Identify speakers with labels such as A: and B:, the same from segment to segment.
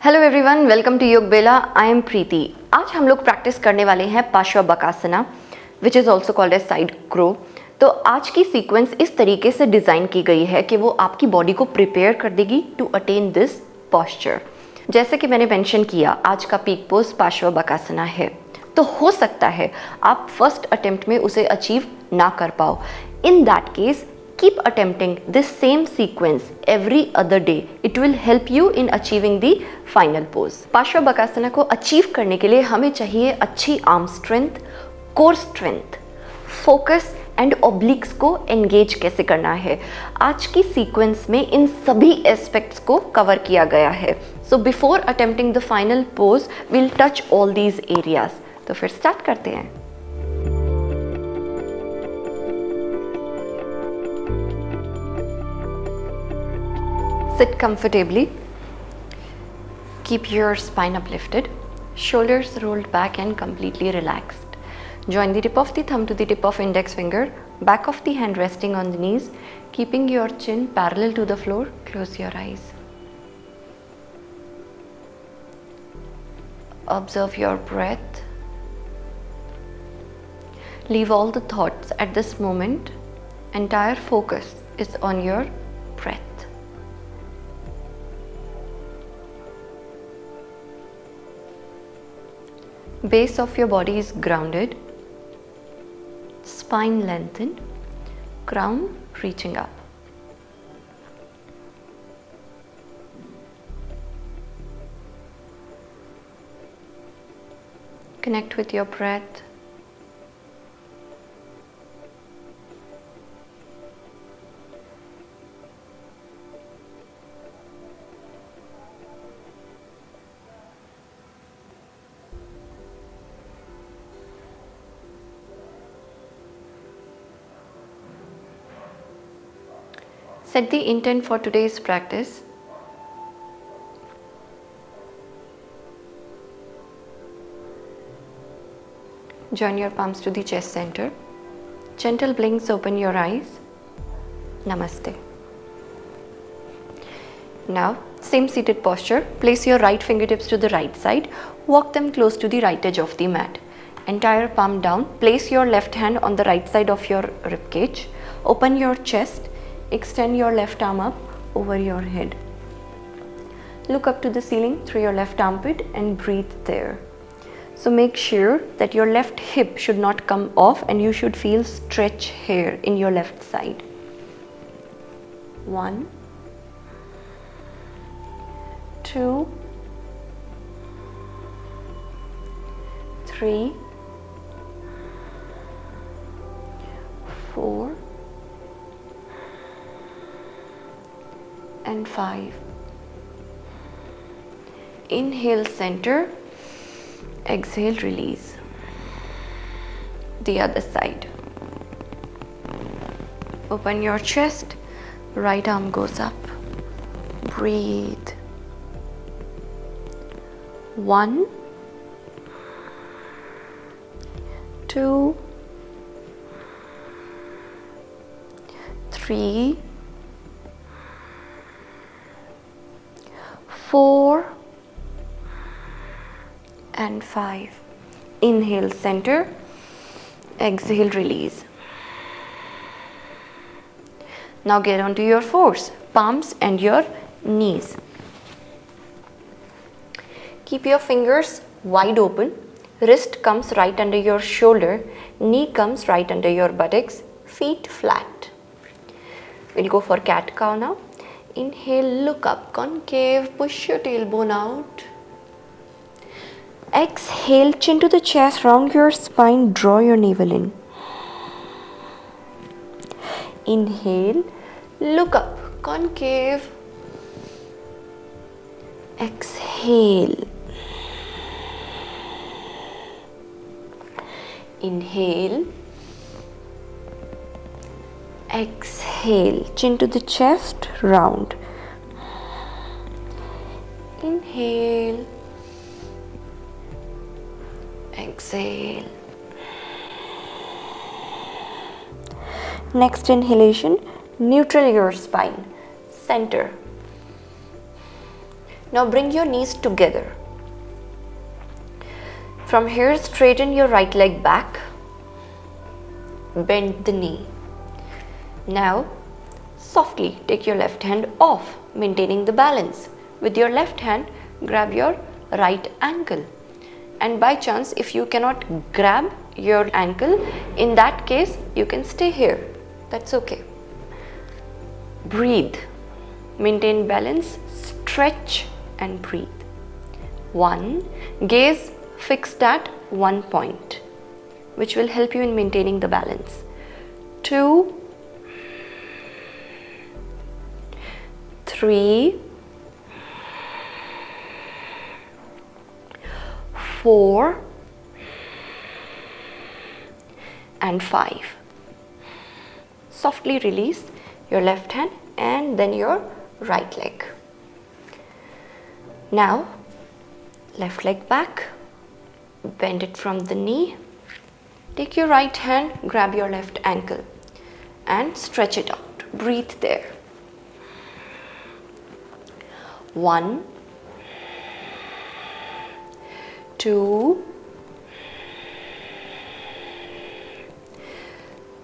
A: Hello everyone welcome to योग बेला I am प्रीति आज हम लोग प्रैक्टिस करने वाले हैं Parshva Bakasana which is also called as side crow तो आज की सीक्वेंस इस तरीके से डिज़ाइन की गई है कि वो आपकी बॉडी को प्रिपेयर कर देगी टू अटेन दिस पॉस्चर जैसे कि मैंने मेंशन किया, आज का पीक पोज पार्श्व बकासना है। तो हो सकता है आप फ़र्स्ट अटेम्प्ट में उसे अचीव ना कर पाओ। In that case keep attempting this same sequence every other day. It will help you in achieving the final pose. पार्श्व बकासना को अचीव करने के लिए हमें चाहिए अच्छी arm strength core strength focus and obliques को एंगेज कैसे करना है? आज की सीक्वेंस में इन सभी एस्पेक्ट्स को कवर किया गया है। So before attempting the final pose will touch all these areas तो फिर स्टार्ट करते हैं। Sit comfortably. Keep your spine uplifted, shoulders rolled back and completely relaxed. Join the tip of the thumb to the tip of index finger, back of the hand resting on the knees, keeping your chin parallel to the floor. Close your eyes. Observe your breath. Leave all the thoughts at this moment. Entire focus is on your breath. Base of your body is grounded, spine lengthened, crown reaching up. Connect with your breath. Set the intent for today's practice. Join your palms to the chest center. Gentle blinks open your eyes. Namaste. Now, same seated posture. Place your right fingertips to the right side. Walk them close to the right edge of the mat. Entire palm down. Place your left hand on the right side of your rib cage. Open your chest Extend your left arm up over your head. Look up to the ceiling through your left armpit and breathe there. So make sure that your left hip should not come off and you should feel stretch here in your left side. One, two, three, four, and 5. Inhale center, exhale release. The other side. Open your chest, right arm goes up. Breathe. One, two, three, four and five. Inhale center, exhale release. Now get onto your fours, palms and your knees. Keep your fingers wide open. Wrist comes right under your shoulder, knee comes right under your buttocks, feet flat. We'll go for cat cow now. Inhale, look up, concave, push your tailbone out. Exhale, chin to the chest, round your spine, draw your navel in. Inhale, look up, concave. Exhale. Inhale. Exhale, chin to the chest, round. Inhale. Exhale. Next inhalation, neutral your spine, center. Now bring your knees together. From here, straighten your right leg back. Bend the knee. Now, softly take your left hand off, maintaining the balance. With your left hand, grab your right ankle. And by chance, if you cannot grab your ankle, in that case, you can stay here. That's okay. Breathe. Maintain balance, stretch and breathe. One, gaze fixed at one point, which will help you in maintaining the balance. Two, three, four, and five. Softly release your left hand and then your right leg. Now, left leg back, bend it from the knee. Take your right hand, grab your left ankle and stretch it out. Breathe there. One, two,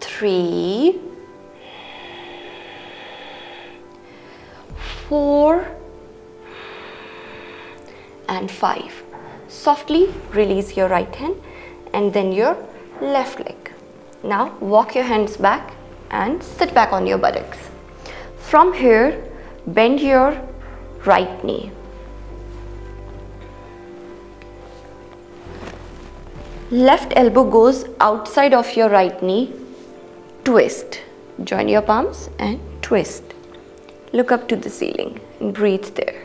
A: three, four, and five. Softly release your right hand and then your left leg. Now walk your hands back and sit back on your buttocks. From here, bend your right knee. Left elbow goes outside of your right knee. Twist. Join your palms and twist. Look up to the ceiling and breathe there.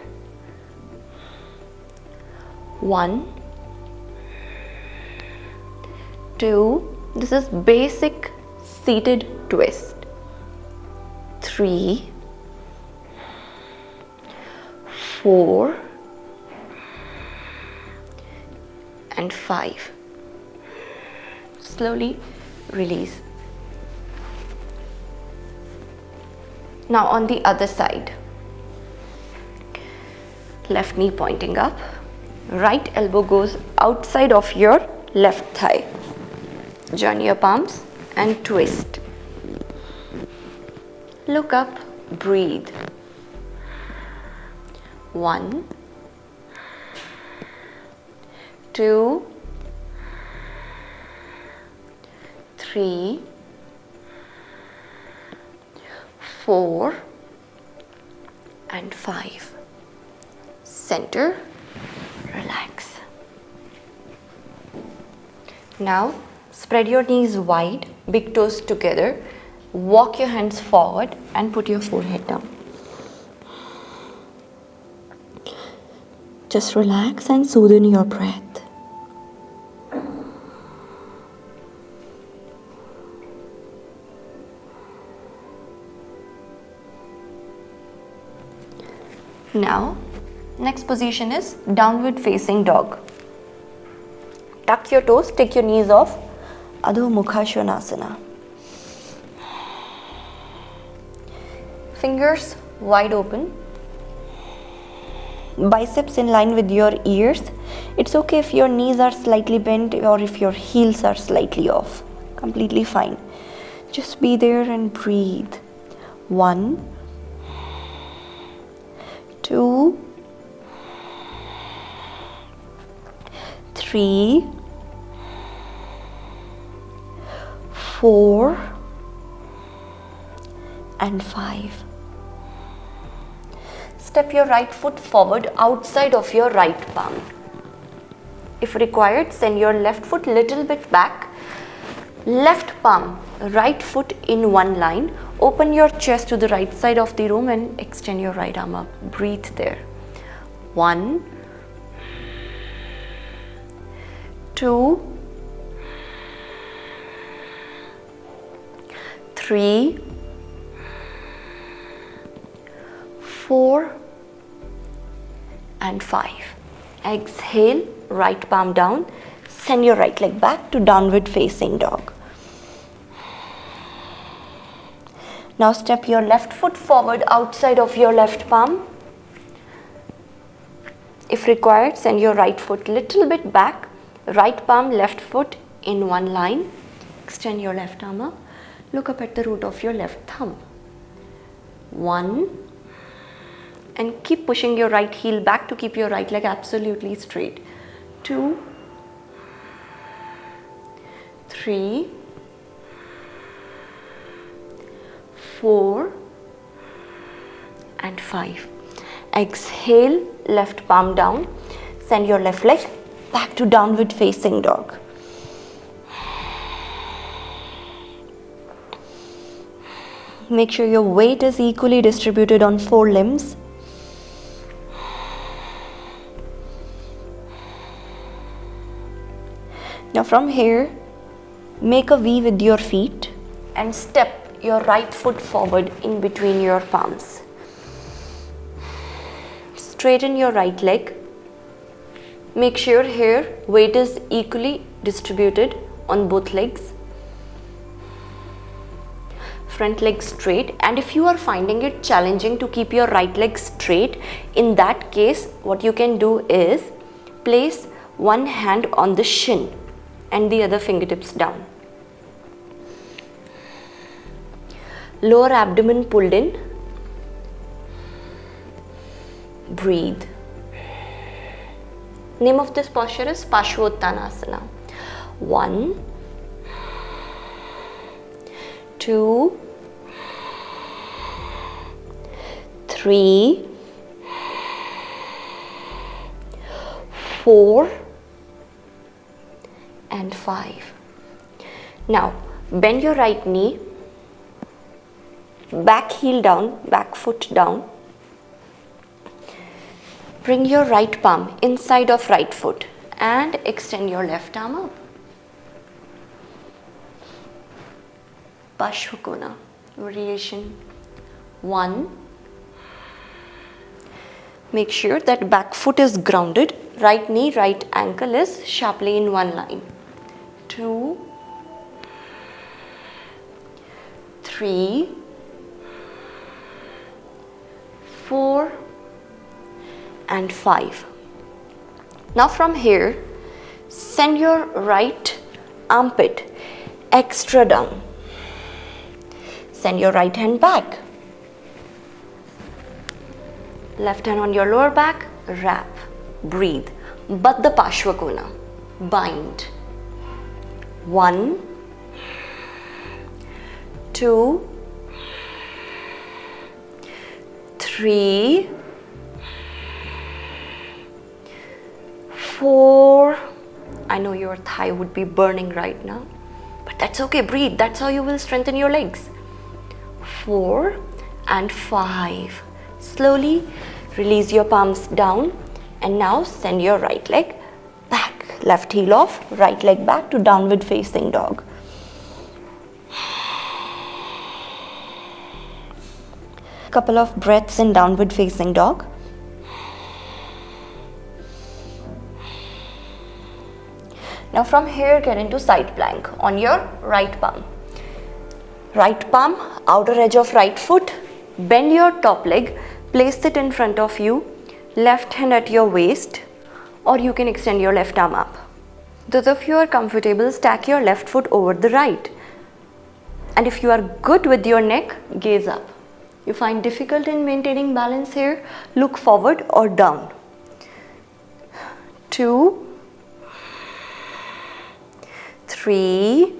A: One, two, this is basic seated twist. Three, four, and five. Slowly release. Now on the other side, left knee pointing up right elbow goes outside of your left thigh. Join your palms and twist. Look up, breathe. One, two, three, four, and five. Center relax. Now spread your knees wide, big toes together, walk your hands forward and put your forehead down. Just relax and soothe in your breath. Now Next position is downward facing dog. Tuck your toes, take your knees off. Adho Mukha Svanasana. Fingers wide open. Biceps in line with your ears. It's okay if your knees are slightly bent or if your heels are slightly off. Completely fine. Just be there and breathe. One, two, three, four, and five. Step your right foot forward outside of your right palm. If required, send your left foot little bit back. Left palm, right foot in one line. Open your chest to the right side of the room and extend your right arm up. Breathe there. One, two, three, four, and five. Exhale, right palm down. Send your right leg back to downward facing dog. Now step your left foot forward outside of your left palm. if required send your right foot little bit back right palm left foot in one line extend your left arm up look up at the root of your left thumb one and keep pushing your right heel back to keep your right leg absolutely straight. Two three four and five. Exhale left palm down. Send your left leg back to downward facing dog. Make sure your weight is equally distributed on four limbs now from here make a V with your feet and step your right foot forward in between your palms. Straighten your right leg. Make sure here weight is equally distributed on both legs. Front leg straight. And if you are finding it challenging to keep your right leg straight in that case what you can do is place one hand on the shin and the other fingertips down. Lower abdomen pulled in. Breathe. Name of this posture is Parshvottanasana one. Two. Three. Four and five now bend your right knee back heel down back foot down Bring your right palm inside of right foot and extend your left arm up. Parshvakona variation 1. Make sure that back foot is grounded, right knee, right ankle is sharply in one line. 2, 3, 4, and 5. Now from here, send your right armpit extra down. Send your right hand back. Left hand on your lower back, wrap, breathe. Baddha Parshvakona, bind. One, two, three, four. I know your thigh would be burning right now, but that's okay. Breathe. That's how you will strengthen your legs. Four and five. Slowly release your palms down and now send your right leg. Left heel off, right leg back to downward facing dog. Couple of breaths in downward facing dog. Now from here get into side plank on your right palm. Right palm, outer edge of right foot, bend your top leg, place it in front of you, left hand at your waist or you can extend your left arm up. Those of you are comfortable, stack your left foot over the right. And if you are good with your neck, gaze up. You find difficult in maintaining balance here, look forward or down. Two, three,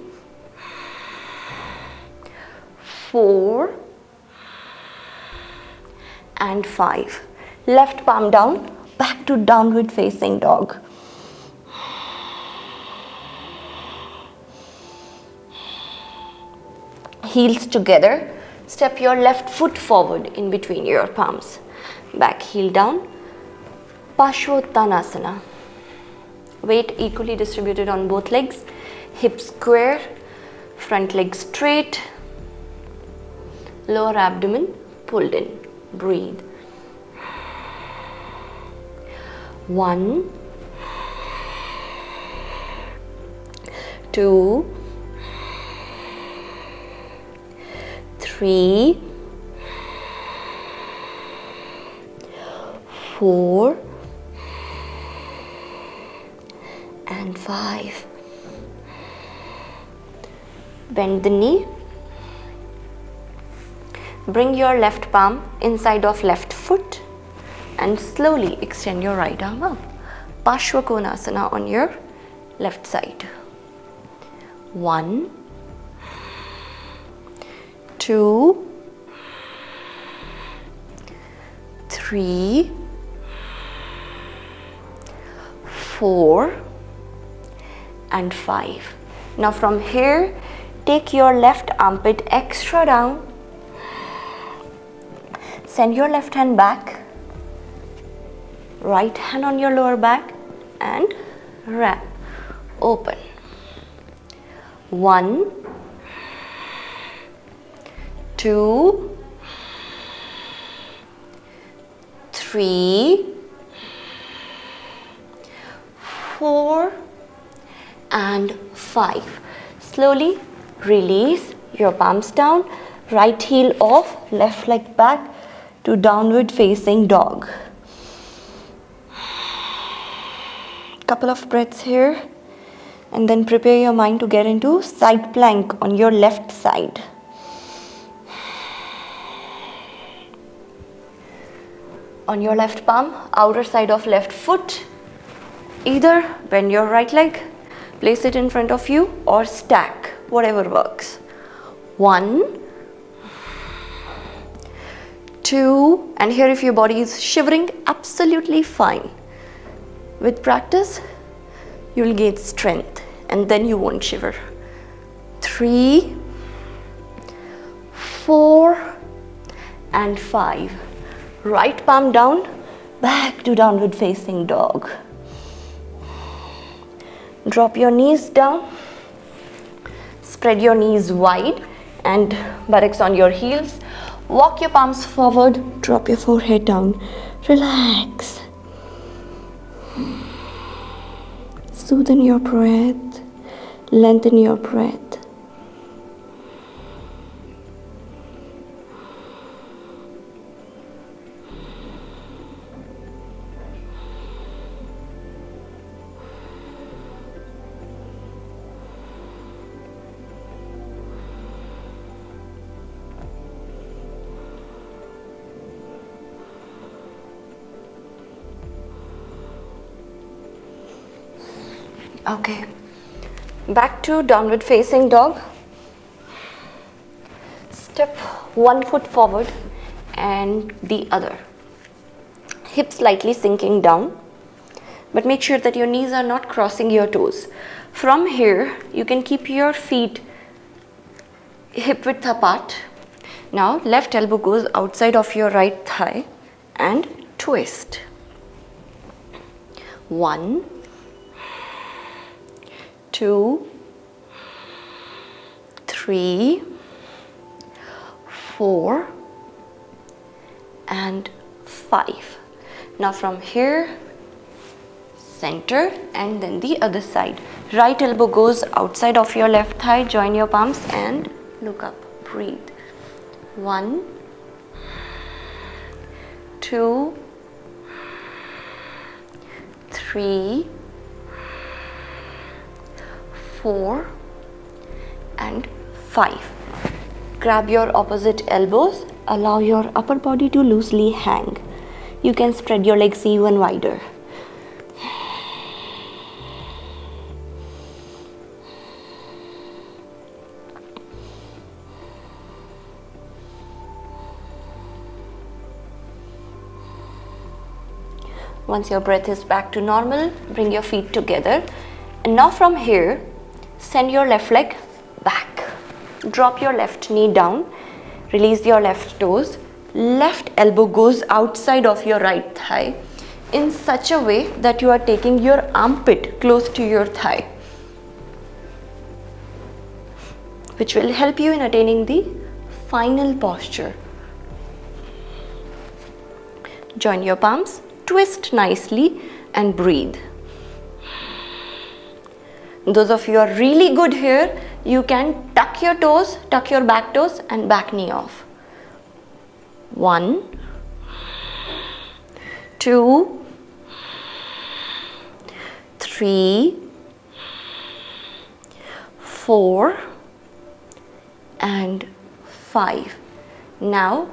A: four, and five. Left palm down, to downward facing dog. Heels together, step your left foot forward in between your palms. Back heel down, Parshvottanasana. Weight equally distributed on both legs hips square, front leg straight, lower abdomen pulled in. Breathe. One, two, three, four, and five. Bend the knee. Bring your left palm inside of left foot and slowly extend your right arm up. Parshvakonasana on your left side. One, two, three, four, and five. Now from here, take your left armpit extra down. Send your left hand back. Right hand on your lower back and wrap. Open. One, two, three, four, and five. Slowly release your palms down, right heel off, left leg back to downward facing dog. Couple of breaths here and then prepare your mind to get into side plank on your left side. On your left palm, outer side of left foot, either bend your right leg, place it in front of you or stack, whatever works. One, two, and here if your body is shivering, absolutely fine. With practice, you will gain strength and then you won't shiver. Three, four, and five. Right palm down, back to downward facing dog. Drop your knees down. Spread your knees wide and buttocks on your heels. Walk your palms forward, drop your forehead down. Relax. Soothe your breath. Lengthen your breath. Okay. Back to downward facing dog. Step one foot forward and the other. Hips slightly sinking down but make sure that your knees are not crossing your toes. From here you can keep your feet hip width apart. Now left elbow goes outside of your right thigh and twist. One two, three, four, and five. Now from here, center and then the other side. Right elbow goes outside of your left thigh, join your palms and look up, breathe. One, two, three, 4 and 5. Grab your opposite elbows, allow your upper body to loosely hang. You can spread your legs even wider. Once your breath is back to normal, bring your feet together. And now from here, Send your left leg back. Drop your left knee down. Release your left toes. Left elbow goes outside of your right thigh in such a way that you are taking your armpit close to your thigh which will help you in attaining the final posture. Join your palms, twist nicely and breathe. Those of you are really good here, you can tuck your toes, tuck your back toes and back knee off. One, two, three, four and five. Now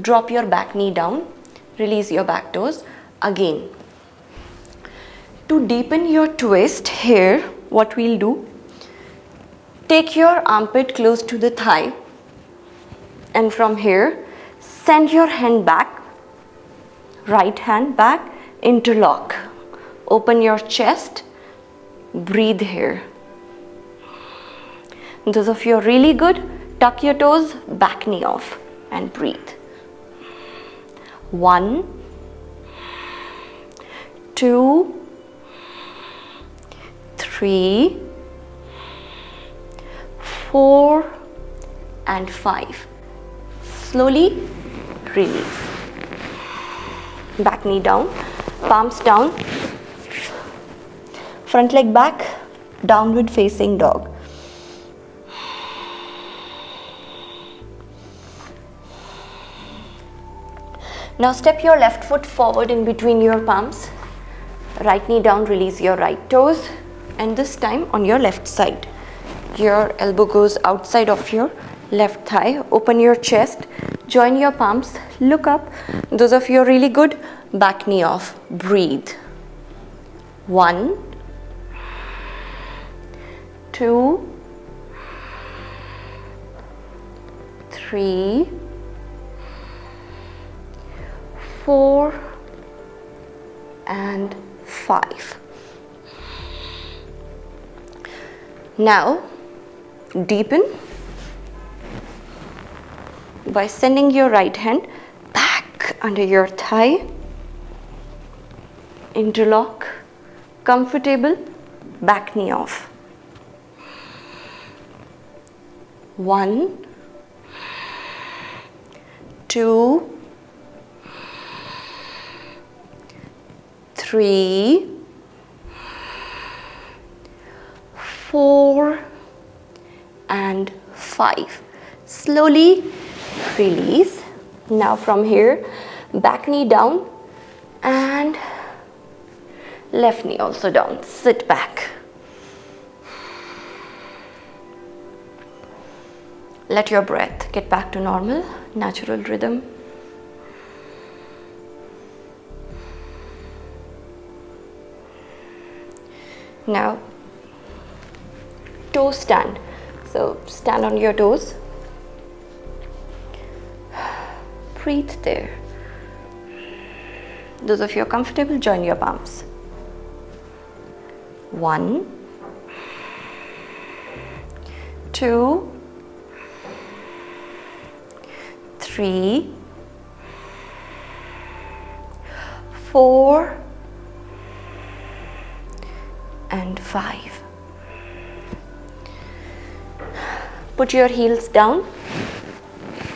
A: drop your back knee down, release your back toes again. To deepen your twist here, what we'll do, take your armpit close to the thigh and from here, send your hand back, right hand back, interlock. Open your chest, breathe here. Those of you are really good, tuck your toes, back knee off and breathe. One, two, three, four and five. Slowly release. Back knee down, palms down, front leg back, downward facing dog. Now step your left foot forward in between your palms. Right knee down, release your right toes and this time on your left side. Your elbow goes outside of your left thigh. Open your chest, join your palms, look up. Those of you are really good, back knee off, breathe. One, two, three, four and five. Now deepen by sending your right hand back under your thigh, interlock, comfortable, back knee off. One, two, three, four, and five. Slowly release. Now from here, back knee down and left knee also down. Sit back. Let your breath get back to normal, natural rhythm. Now, toe stand. So, stand on your toes. Breathe there. Those of you are comfortable, join your palms. One, two, three, four, and 5. Put your heels down,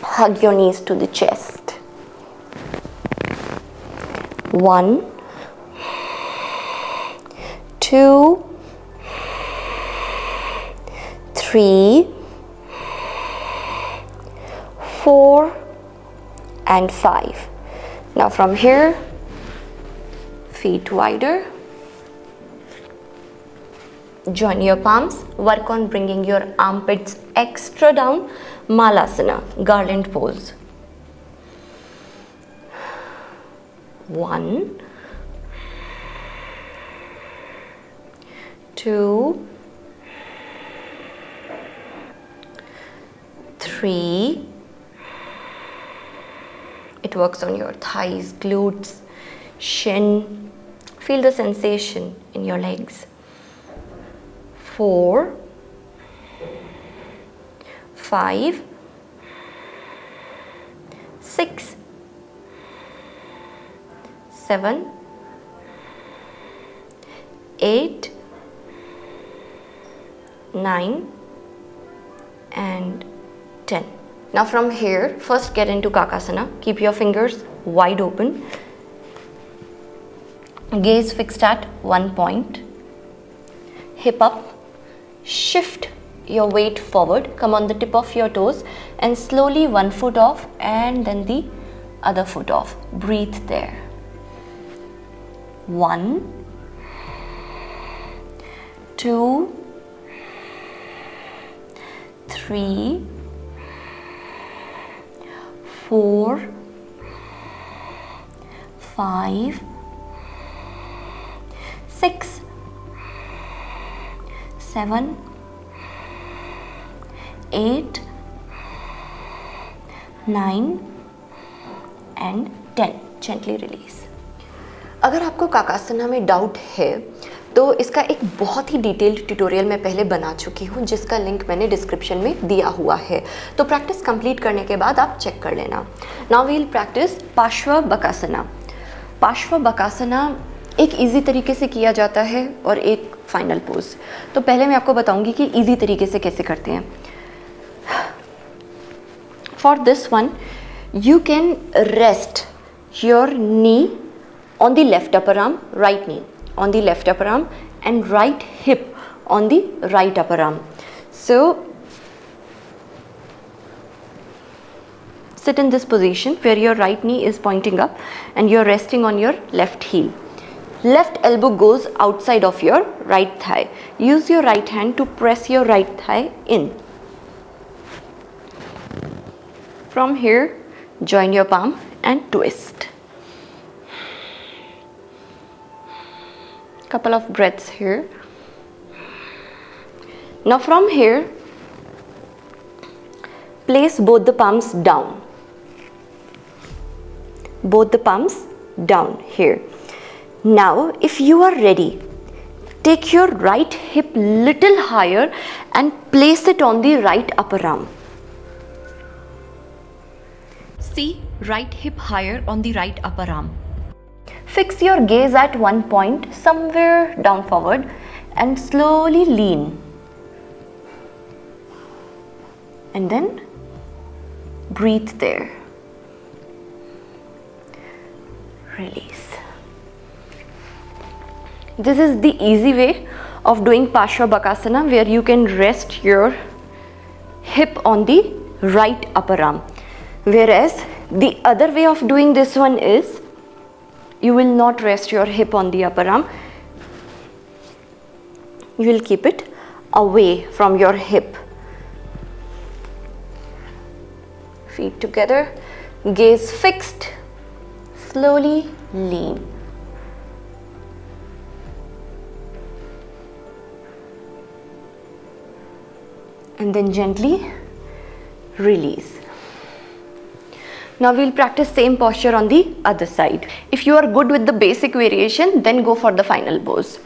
A: hug your knees to the chest. 1, 2, 3, 4 and 5. Now from here, feet wider join your palms. Work on bringing your armpits extra down. Malasana garland pose. One. Two. Three. It works on your thighs glutes shin. Feel the sensation in your legs four, five, six, seven, eight, nine, and 10. Now from here, first get into Kakasana. Keep your fingers wide open. Gaze fixed at one point. Hip up shift your weight forward come on the tip of your toes and slowly one foot off and then the other foot off. Breathe there. One two three, four, five, six, seven, eight, nine, and 10 gently release. अगर आपको काकासना में doubt है तो इसका एक बहुत ही detailed tutorial मैं पहले बना चुकी हूँ जिसका लिंक मैंने डिस्क्रिप्शन में दिया हुआ है। तो प्रैक्टिस कंप्लीट करने के बाद आप चेक कर लेना। नाउ वील प्रैक्टिस पार्श्व बकासना। पार्श्व बकासना एक इजी तरीके से किया जाता है और एक फाइनल पोज तो पहले मैं आपको बताऊँगी कि इजी तरीके से कैसे करते हैं। For this one you can rest your knee on the left upper arm right knee on the left upper arm and right hip on the right upper arm so sit in this position where your right knee is pointing up and you're resting on your left heel. Left elbow goes outside of your right thigh. Use your right hand to press your right thigh in. From here, join your palm and twist. couple of breaths here now from here place both the palms down both the palms down here now if you are ready take your right hip little higher and place it on the right upper arm see right hip higher on the right upper arm Fix your gaze at one point somewhere down forward and slowly lean. And then breathe there. Release. This is the easy way of doing Parshva Bakasana where you can rest your hip on the right upper arm. Whereas the other way of doing this one is you will not rest your hip on the upper arm. You will keep it away from your hip. Feet together gaze fixed slowly lean and then gently release now we'll practice same posture on the other side. If you are good with the basic variation, then go for the final pose.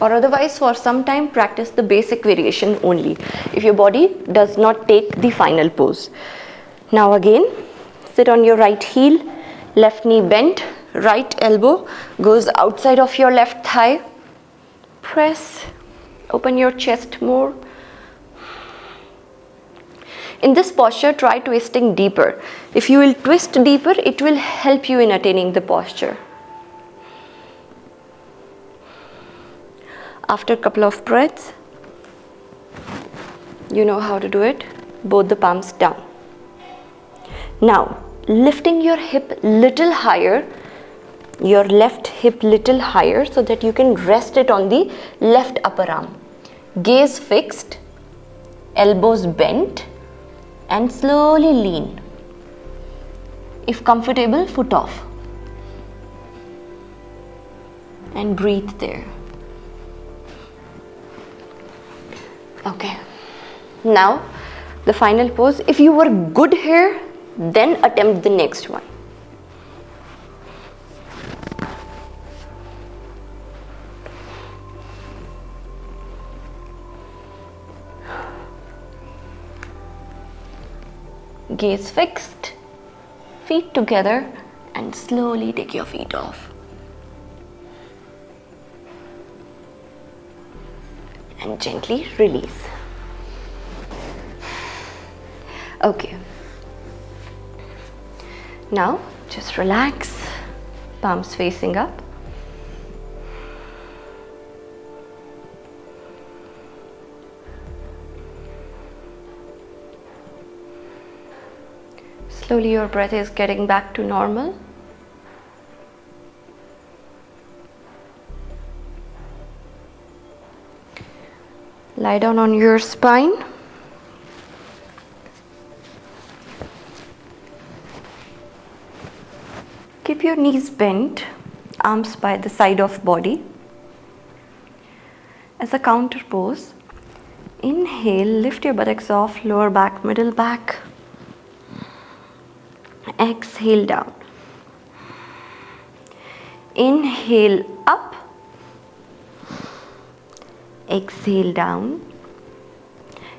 A: Or otherwise for some time practice the basic variation only if your body does not take the final pose. Now again sit on your right heel, left knee bent, right elbow goes outside of your left thigh. Press, open your chest more in this posture, try twisting deeper. If you will twist deeper, it will help you in attaining the posture. After a couple of breaths, you know how to do it. Both the palms down. Now, lifting your hip little higher, your left hip little higher so that you can rest it on the left upper arm. Gaze fixed, elbows bent, and slowly lean. If comfortable, foot off. And breathe there. Okay. Now, the final pose. If you were good here, then attempt the next one. Gaze fixed, feet together and slowly take your feet off. And gently release. Okay. Now just relax, palms facing up. Slowly your breath is getting back to normal. lie down on your spine. Keep your knees bent arms by the side of body. As a counter pose inhale lift your buttocks off lower back middle back exhale down. Inhale up. Exhale down.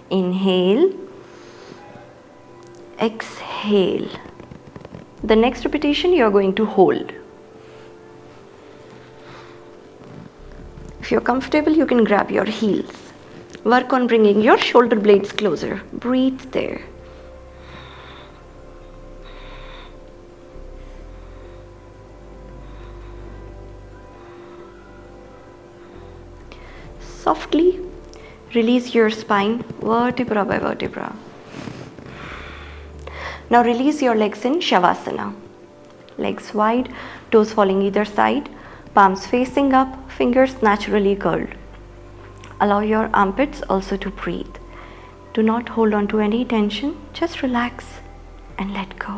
A: Inhale. Exhale. The next repetition you are going to hold. If you're comfortable you can grab your heels. Work on bringing your shoulder blades closer. Breathe there softly release your spine vertebra by vertebra. Now release your legs in Shavasana. Legs wide, toes falling either side, palms facing up, fingers naturally curled. Allow your armpits also to breathe. Do not hold on to any tension, just relax and let go.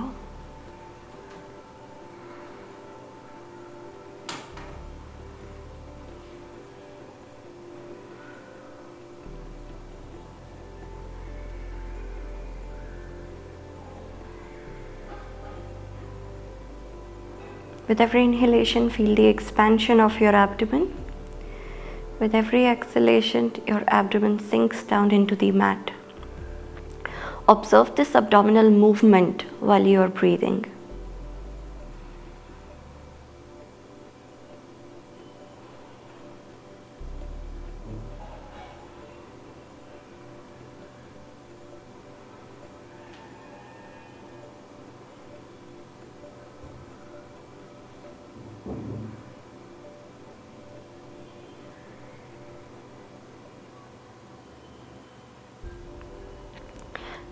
A: With every inhalation, feel the expansion of your abdomen. With every exhalation, your abdomen sinks down into the mat. Observe this abdominal movement while you are breathing.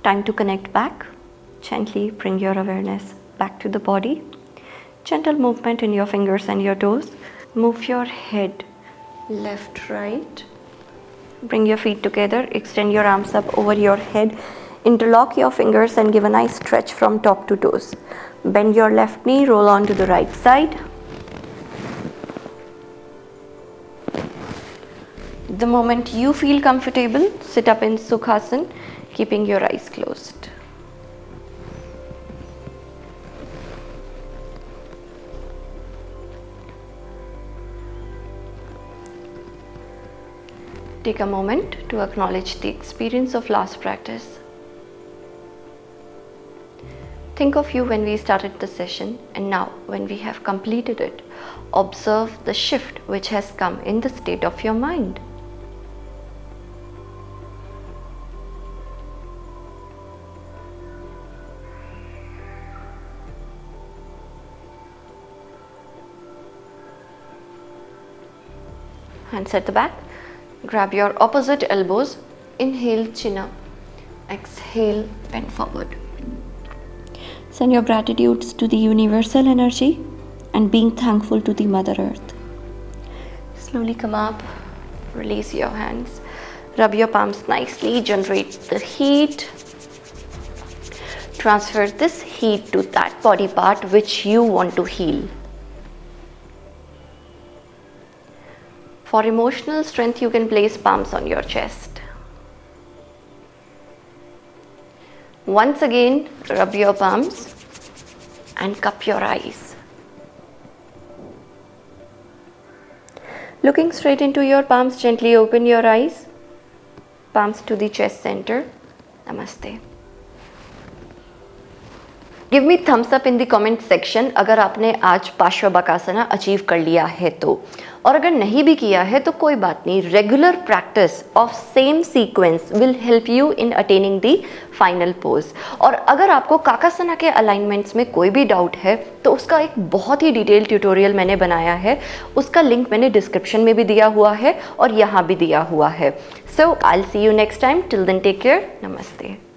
A: Time to connect back. Gently bring your awareness back to the body. Gentle movement in your fingers and your toes. Move your head left, right. Bring your feet together. Extend your arms up over your head. Interlock your fingers and give a nice stretch from top to toes. Bend your left knee, roll on to the right side. The moment you feel comfortable, sit up in Sukhasana keeping your eyes closed. Take a moment to acknowledge the experience of last practice. Think of you when we started the session and now when we have completed it. Observe the shift which has come in the state of your mind. Hands at the back. Grab your opposite elbows. Inhale chin up. Exhale bend forward. Send your gratitudes to the universal energy and being thankful to the mother earth. Slowly come up. Release your hands. Rub your palms nicely. Generate the heat. Transfer this heat to that body part which you want to heal For emotional strength, you can place palms on your chest. Once again, rub your palms and cup your eyes. Looking straight into your palms, gently open your eyes. Palms to the chest center. Namaste. Give me thumbs up in the comment section अगर आपने आज पार्श्व Bakasana achieve कर लिया है तो। और अगर नहीं भी किया है तो कोई बात नहीं regular practice of same sequence will help you in attaining the final pose और अगर आपको काकासना के अलाइनमेंट्स में कोई भी डाउट है तो उसका एक बहुत ही डिटेल ट्यूटोरियल मैंने बनाया है। उसका लिंक मैंने डिस्क्रिप्शन में भी दिया हुआ है और यहाँ भी दिया हुआ है। So I see you next time till then take care नमस्ते।